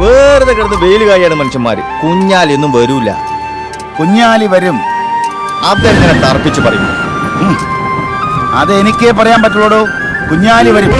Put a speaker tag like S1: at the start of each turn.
S1: വെറുതെ കിടന്ന് വെയിൽ കായാണ് മനുഷ്യന്മാര്. കുഞ്ഞാലിയൊന്നും വരൂല.
S2: കുഞ്ഞാലി വരും.
S1: അതെങ്ങനെ തർപ്പിച്ച് പറയും
S2: അത് എനിക്കേ പറയാൻ പറ്റുള്ളൂ കുഞ്ഞാലി വരും.